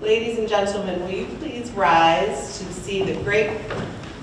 Ladies and gentlemen, will you please rise to see the great,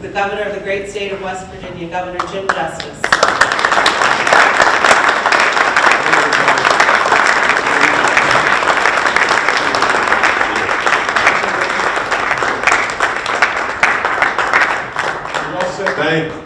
the governor of the great state of West Virginia, Governor Jim Justice. Thank you.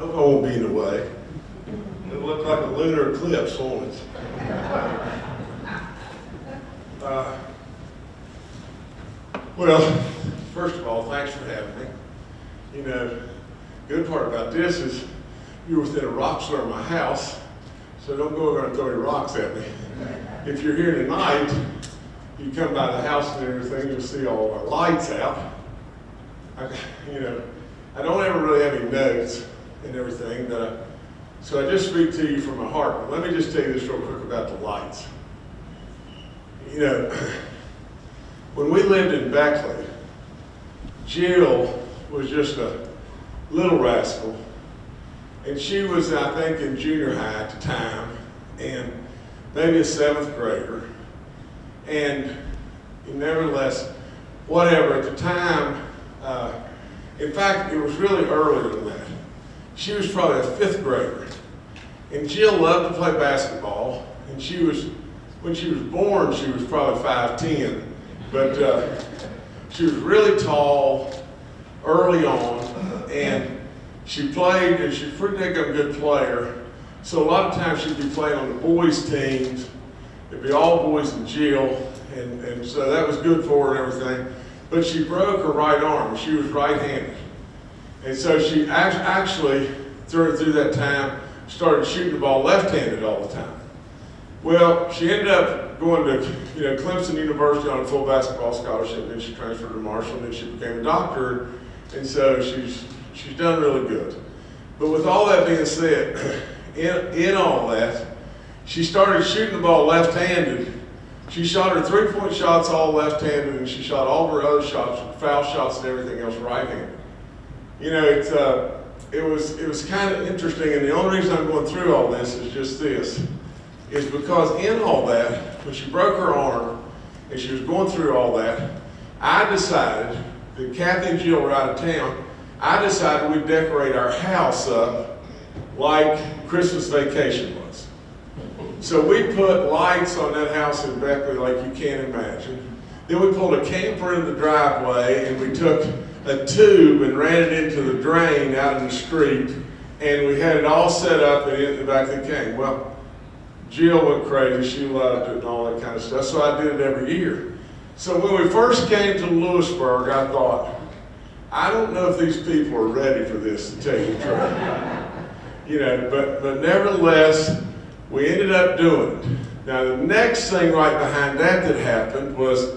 I won't be in the way. It looked like a lunar eclipse, won't it? Uh, Well, first of all, thanks for having me. You know, good part about this is you're within a rock's throw of my house, so don't go over and throw your rocks at me. If you're here tonight, you come by the house and everything, you'll see all our lights out. I, you know, I don't ever really have any notes and everything, but I, so I just speak to you from my heart. But let me just tell you this real quick about the lights. You know, when we lived in Beckley, Jill was just a little rascal. And she was, I think, in junior high at the time, and maybe a seventh grader. And nevertheless, whatever, at the time, uh, in fact, it was really earlier than that. She was probably a fifth grader. And Jill loved to play basketball, and she was, when she was born, she was probably 5'10", but uh, she was really tall early on, and she played, and she's pretty damn good player. So a lot of times she'd be playing on the boys' teams. It'd be all boys and Jill, and, and so that was good for her and everything. But she broke her right arm. She was right-handed. And so she act- actually, through, through that time, started shooting the ball left-handed all the time. Well, she ended up going to you know Clemson University on a full basketball scholarship, then she transferred to Marshall, and then she became a doctor, and so she's she's done really good. But with all that being said, in, in all that, she started shooting the ball left-handed. She shot her three-point shots all left-handed, and she shot all of her other shots, foul shots and everything else right-handed. You know, it's, uh, it was it was kind of interesting, and the only reason I'm going through all this is just this, is because in all that, when she broke her arm and she was going through all that, I decided that Kathy and Jill were out of town. I decided we'd decorate our house up like Christmas vacation was. So we put lights on that house in Beckley like you can't imagine. Then we pulled a camper in the driveway and we took a tube and ran it into the drain out in the street and we had it all set up and in the back of the cane. Well, Jill went crazy, she loved it and all that kind of stuff, so I did it every year. So when we first came to Lewisburg, I thought, I don't know if these people are ready for this, to tell you the truth. You know, but, but nevertheless, we ended up doing it. Now, the next thing right behind that that happened was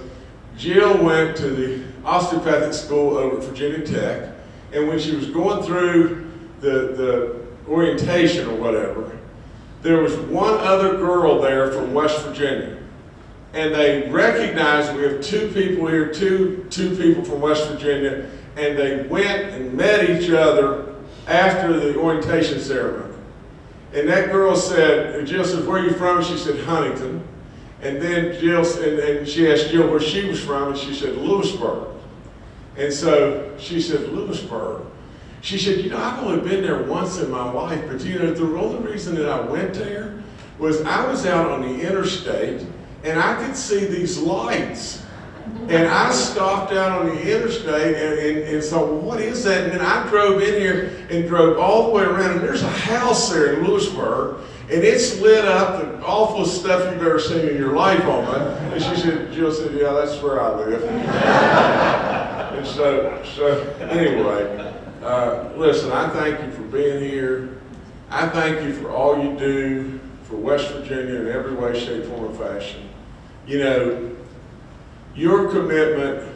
Jill went to the osteopathic school over at Virginia Tech, and when she was going through the, the orientation or whatever, there was one other girl there from West Virginia. And they recognized we have two people here, two, two people from West Virginia, and they went and met each other after the orientation ceremony. And that girl said, Jill said, where are you from? She said, Huntington. And then Jill, and, and she asked Jill where she was from, and she said, Lewisburg. And so she said, Lewisburg. She said, you know, I've only been there once in my life, but you know, the only reason that I went there was I was out on the interstate and I could see these lights. And I stopped out on the interstate and, and, and so what is that? And then I drove in here and drove all the way around and there's a house there in Lewisburg and it's lit up the awful stuff you've ever seen in your life on it. And she said, Jill said, yeah, that's where I live. and so, so anyway, uh, listen, I thank you for being here. I thank you for all you do for West Virginia in every way, shape, form, or fashion. You know, your commitment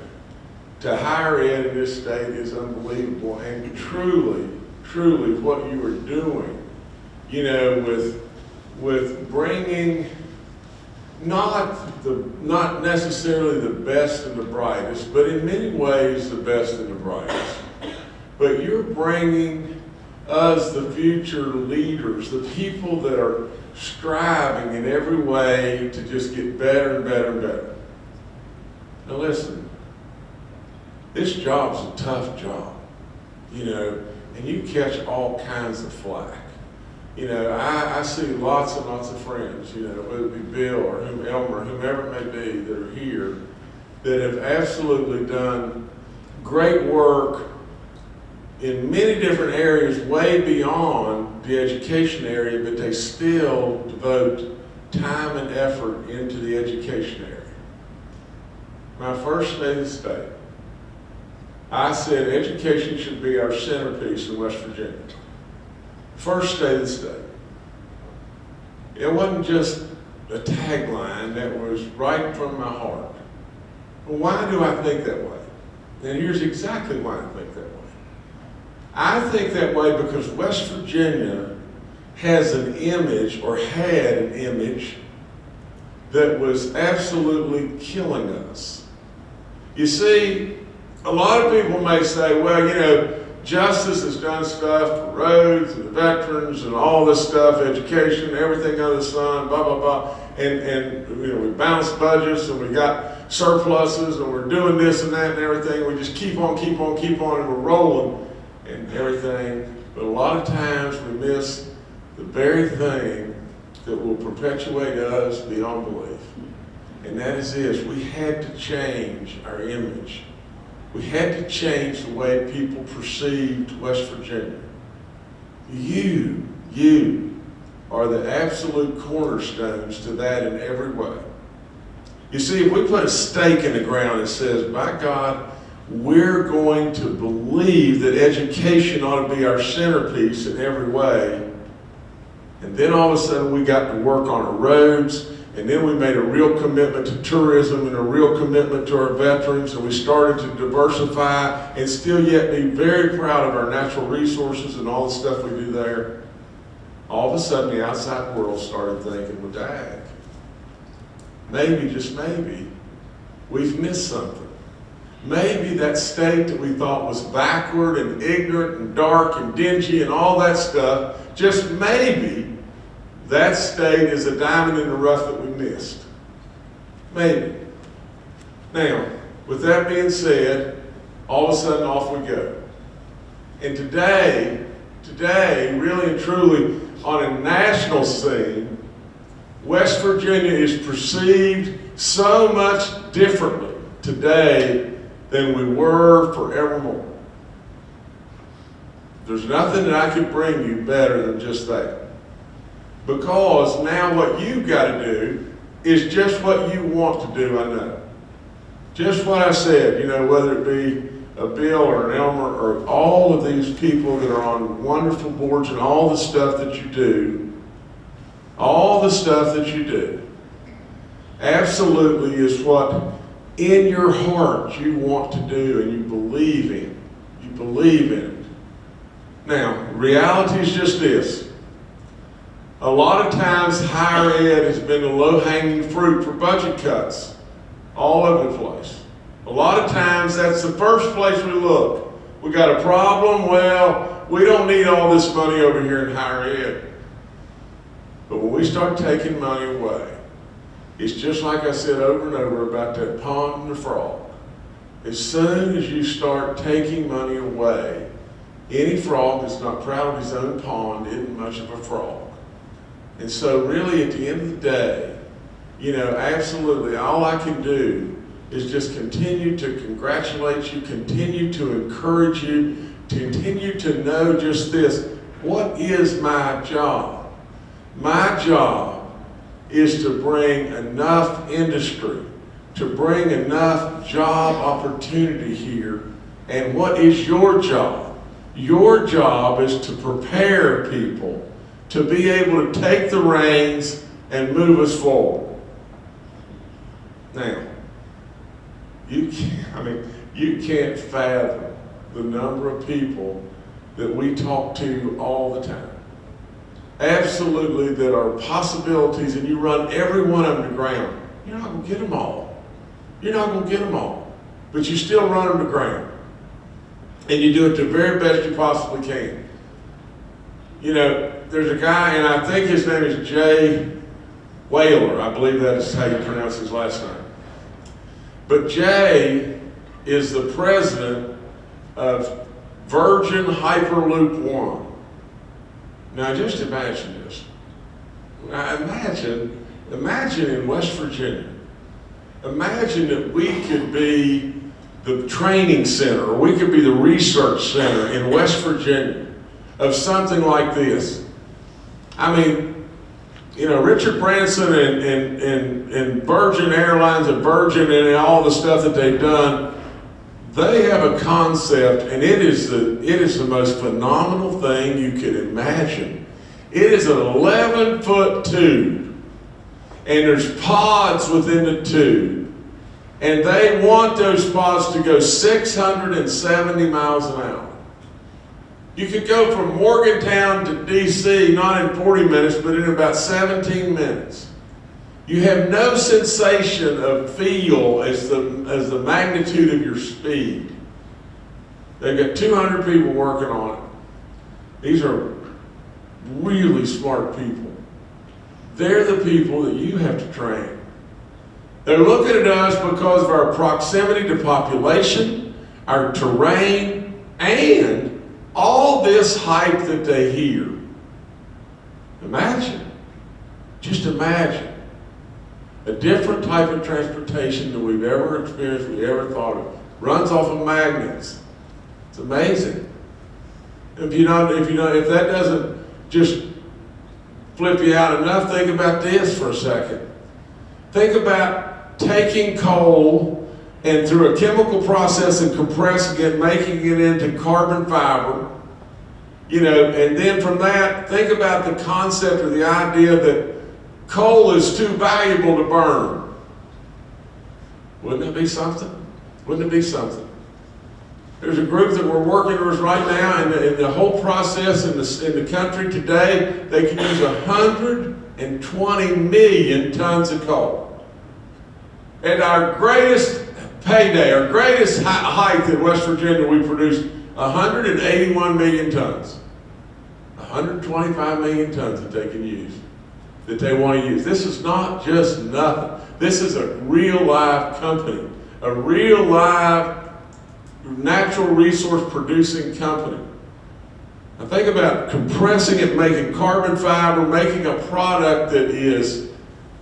to higher ed in this state is unbelievable, and truly, truly, what you are doing you know, with, with bringing not the, not necessarily the best and the brightest, but in many ways the best and the brightest. But you're bringing us, the future leaders, the people that are striving in every way to just get better and better and better. Now listen, this job's a tough job, you know, and you catch all kinds of flack. You know, I, I see lots and lots of friends, you know, whether it be Bill or Elmer, whomever it may be, that are here, that have absolutely done great work in many different areas, way beyond the education area, but they still devote time and effort into the education area. My first day of the state, I said education should be our centerpiece in West Virginia. First day of the state. It wasn't just a tagline that was right from my heart. Why do I think that way? And here's exactly why I think that way. I think that way because West Virginia has an image or had an image that was absolutely killing us. You see, a lot of people may say, well, you know, Justice has done stuff for roads and the veterans and all this stuff, education, everything under the sun, blah, blah, blah. And, and you know, we balanced budgets and we got surpluses and we're doing this and that and everything. We just keep on, keep on, keep on, and we're rolling and everything. But a lot of times we miss the very thing that will perpetuate us beyond belief. And that is this, we had to change our image. We had to change the way people perceived West Virginia. You, you are the absolute cornerstones to that in every way. You see, if we put a stake in the ground that says, by God, we're going to believe that education ought to be our centerpiece in every way, and then all of a sudden we got to work on our roads, and then we made a real commitment to tourism and a real commitment to our veterans, and we started to diversify and still yet be very proud of our natural resources and all the stuff we do there. All of a sudden, the outside world started thinking, well, dag, maybe, just maybe, we've missed something. Maybe that state that we thought was backward and ignorant and dark and dingy and all that stuff, just maybe that state is a diamond in the rough that we missed. Maybe. Now, with that being said, all of a sudden off we go. And today, today, really and truly, on a national scene, West Virginia is perceived so much differently today than we were forevermore. There's nothing that I could bring you better than just that. Because now what you've got to do is just what you want to do, I know. Just what I said, you know, whether it be a Bill or an Elmer or all of these people that are on wonderful boards and all the stuff that you do, all the stuff that you do, absolutely is what in your heart you want to do and you believe in. You believe in it. Now, reality is just this. A lot of times higher ed has been the low-hanging fruit for budget cuts all over the place. A lot of times that's the first place we look. We got a problem, well, we don't need all this money over here in higher ed. But when we start taking money away, it's just like I said over and over about that pond and the frog. As soon as you start taking money away, any frog that's not proud of his own pond isn't much of a frog. And so really at the end of the day, you know, absolutely all I can do is just continue to congratulate you, continue to encourage you, continue to know just this. What is my job? My job is to bring enough industry, to bring enough job opportunity here. And what is your job? Your job is to prepare people to be able to take the reins and move us forward. Now, you can't, I mean, you can't fathom the number of people that we talk to all the time. absolutely that are possibilities and you run every one of them to ground, you're not gonna get them all. You're not gonna get them all. But you still run them to ground. And you do it the very best you possibly can. You know, there's a guy, and I think his name is Jay Whaler. I believe that is how you pronounce his last name. But Jay is the president of Virgin Hyperloop One. Now just imagine this. Now imagine, imagine in West Virginia, imagine that we could be the training center, or we could be the research center in West Virginia of something like this. I mean, you know, Richard Branson and, and, and, and Virgin Airlines and Virgin and all the stuff that they've done, they have a concept and it is the, it is the most phenomenal thing you could imagine. It is an 11 foot tube and there's pods within the tube. And they want those pods to go 670 miles an hour. You could go from Morgantown to DC not in 40 minutes, but in about 17 minutes. You have no sensation of feel as the, as the magnitude of your speed. They've got 200 people working on it. These are really smart people. They're the people that you have to train. They're looking at us because of our proximity to population, our terrain, and all this hype that they hear. Imagine, just imagine, a different type of transportation than we've ever experienced, we ever thought of. Runs off of magnets. It's amazing. If you know, if you know, if that doesn't just flip you out enough, think about this for a second. Think about taking coal and through a chemical process and compressing it, making it into carbon fiber. You know, and then from that, think about the concept or the idea that coal is too valuable to burn. Wouldn't it be something? Wouldn't it be something? There's a group that we're working with right now, and the, and the whole process in the, in the country today, they can use 120 million tons of coal. At our greatest payday, our greatest height in West Virginia, we produced 181 million tons. 125 million tons that they can use, that they want to use. This is not just nothing. This is a real live company, a real live natural resource producing company. Now think about compressing it, making carbon fiber, making a product that is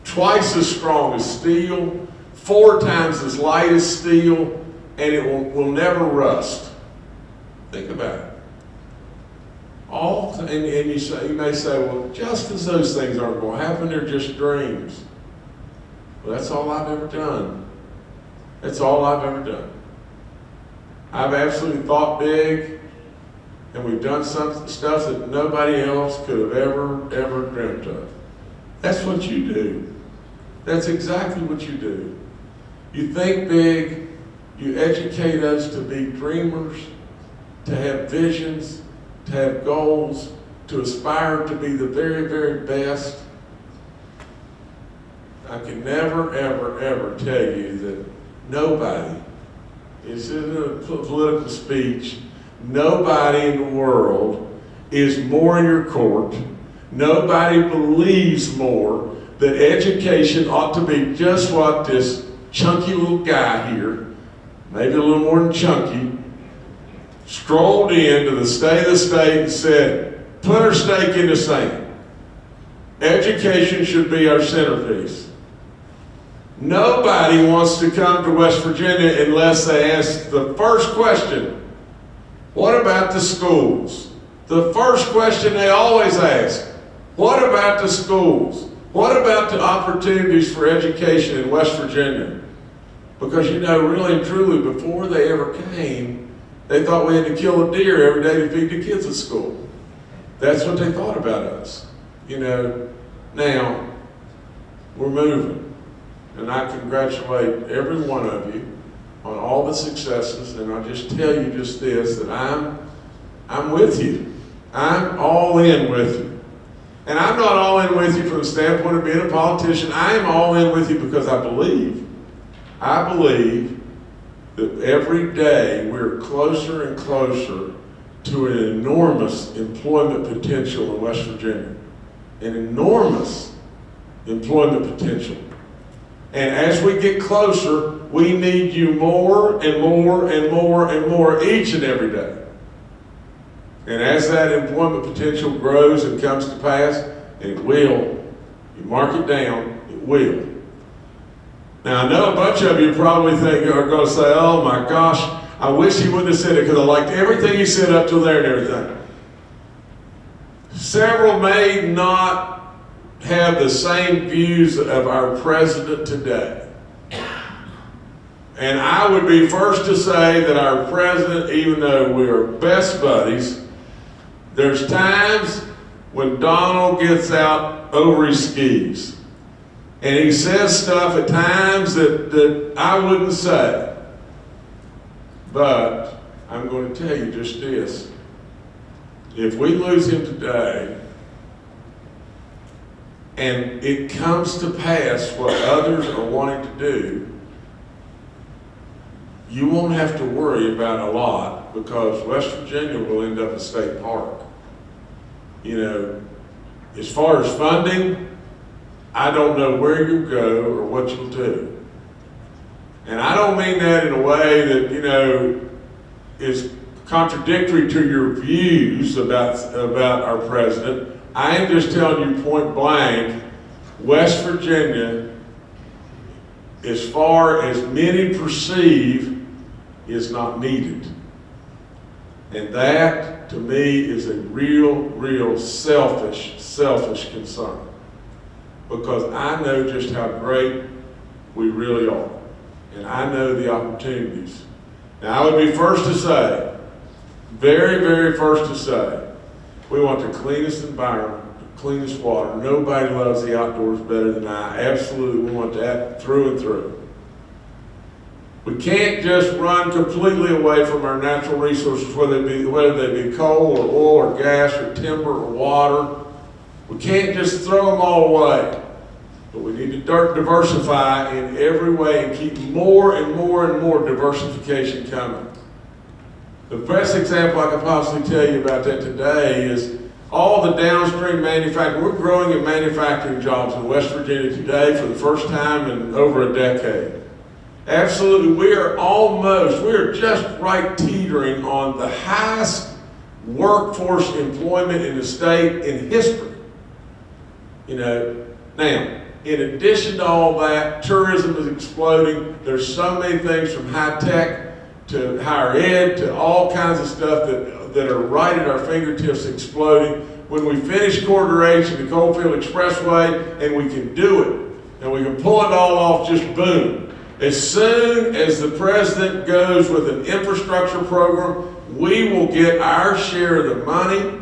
twice as strong as steel, four times as light as steel, and it will, will never rust. Think about it. All, and, and you, say, you may say, well, just as those things aren't going to happen, they're just dreams. Well, that's all I've ever done. That's all I've ever done. I've absolutely thought big, and we've done some stuff that nobody else could have ever, ever dreamt of. That's what you do. That's exactly what you do. You think big, you educate us to be dreamers, to have visions, to have goals, to aspire to be the very, very best. I can never, ever, ever tell you that nobody, this isn't a political speech, nobody in the world is more in your court. Nobody believes more that education ought to be just what this chunky little guy here, maybe a little more than chunky, strolled into the state of the state and said, put our stake in the sand. Education should be our centerpiece. Nobody wants to come to West Virginia unless they ask the first question, what about the schools? The first question they always ask, what about the schools? What about the opportunities for education in West Virginia? Because you know, really and truly, before they ever came, they thought we had to kill a deer every day to feed the kids at school. That's what they thought about us. You know, now we're moving. And I congratulate every one of you on all the successes. And I'll just tell you just this, that I'm, I'm with you. I'm all in with you. And I'm not all in with you from the standpoint of being a politician. I am all in with you because I believe, I believe that every day we're closer and closer to an enormous employment potential in West Virginia. An enormous employment potential. And as we get closer, we need you more and more and more and more each and every day. And as that employment potential grows and comes to pass, it will, you mark it down, it will. Now, I know a bunch of you probably think, oh, are going to say, oh my gosh, I wish he wouldn't have said it because I liked everything he said up till there and everything. Several may not have the same views of our president today. And I would be first to say that our president, even though we are best buddies, there's times when Donald gets out over his skis. And he says stuff at times that, that I wouldn't say. But I'm going to tell you just this. If we lose him today, and it comes to pass what others are wanting to do, you won't have to worry about a lot because West Virginia will end up a state park. You know, as far as funding, I don't know where you'll go or what you'll do. And I don't mean that in a way that, you know, is contradictory to your views about, about our president. I am just telling you point blank, West Virginia, as far as many perceive, is not needed. And that, to me, is a real, real selfish, selfish concern. Because I know just how great we really are. And I know the opportunities. Now, I would be first to say, very, very first to say, we want the cleanest environment, the cleanest water. Nobody loves the outdoors better than I. Absolutely, we want that through and through. We can't just run completely away from our natural resources, whether they be, whether they be coal or oil or gas or timber or water. We can't just throw them all away. But we need to diversify in every way and keep more and more and more diversification coming. The best example I can possibly tell you about that today is all the downstream manufacturing. We're growing in manufacturing jobs in West Virginia today for the first time in over a decade. Absolutely, we are almost, we are just right teetering on the highest workforce employment in the state in history. You know, now, in addition to all that, tourism is exploding. There's so many things from high tech to higher ed to all kinds of stuff that, that are right at our fingertips exploding. When we finish Corridor H and the Coalfield Expressway and we can do it and we can pull it all off, just boom. As soon as the president goes with an infrastructure program, we will get our share of the money.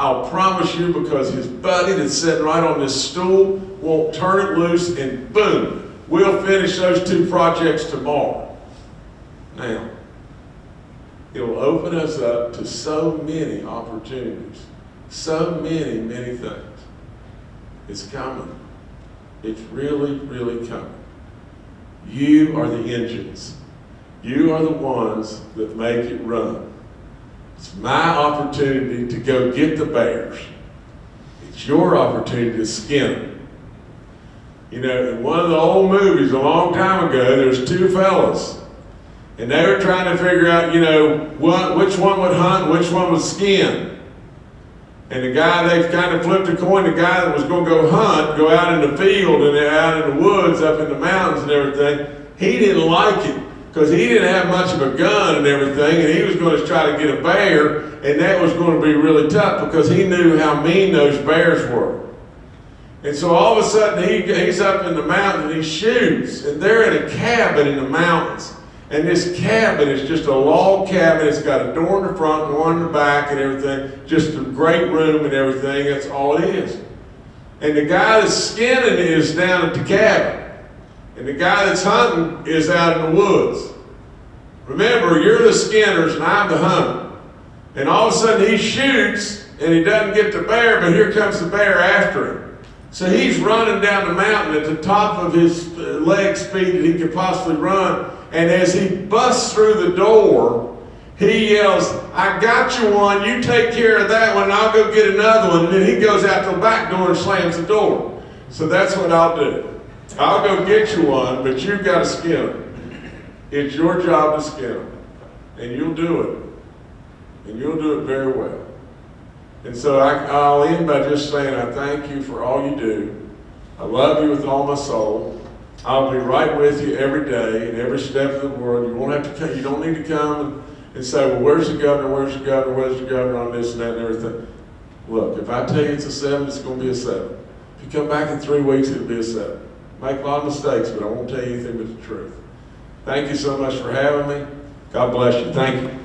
I'll promise you because his buddy that's sitting right on this stool won't turn it loose and boom, we'll finish those two projects tomorrow. Now, it'll open us up to so many opportunities, so many, many things. It's coming. It's really, really coming. You are the engines. You are the ones that make it run. It's my opportunity to go get the bears. It's your opportunity to skin them. You know, in one of the old movies a long time ago, there's two fellas. And they were trying to figure out, you know, what, which one would hunt, which one would skin. And the guy, they kind of flipped a coin, the guy that was going to go hunt, go out in the field and out in the woods, up in the mountains and everything, he didn't like it because he didn't have much of a gun and everything, and he was going to try to get a bear, and that was going to be really tough because he knew how mean those bears were. And so all of a sudden, he, he's up in the mountain and he shoots, and they're in a cabin in the mountains. And this cabin is just a log cabin. It's got a door in the front and one in the back and everything. Just a great room and everything. That's all it is. And the guy that's skinning is down at the cabin. And the guy that's hunting is out in the woods. Remember, you're the skinners and I'm the hunter. And all of a sudden he shoots and he doesn't get the bear, but here comes the bear after him. So he's running down the mountain at the top of his uh, leg speed that he could possibly run. And as he busts through the door, he yells, I got you one, you take care of that one, I'll go get another one. And then he goes out the back door and slams the door. So that's what I'll do. I'll go get you one, but you've got to skin him. It's your job to skin him. And you'll do it. And you'll do it very well. And so I, I'll end by just saying I thank you for all you do. I love you with all my soul. I'll be right with you every day and every step of the world. You won't have to come, you don't need to come and, and say, well, where's the governor, where's the governor, where's the governor on this and that and everything. Look, if I tell you it's a seven, it's gonna be a seven. If you come back in three weeks, it'll be a seven. Make a lot of mistakes, but I won't tell you anything but the truth. Thank you so much for having me. God bless you. Thank you.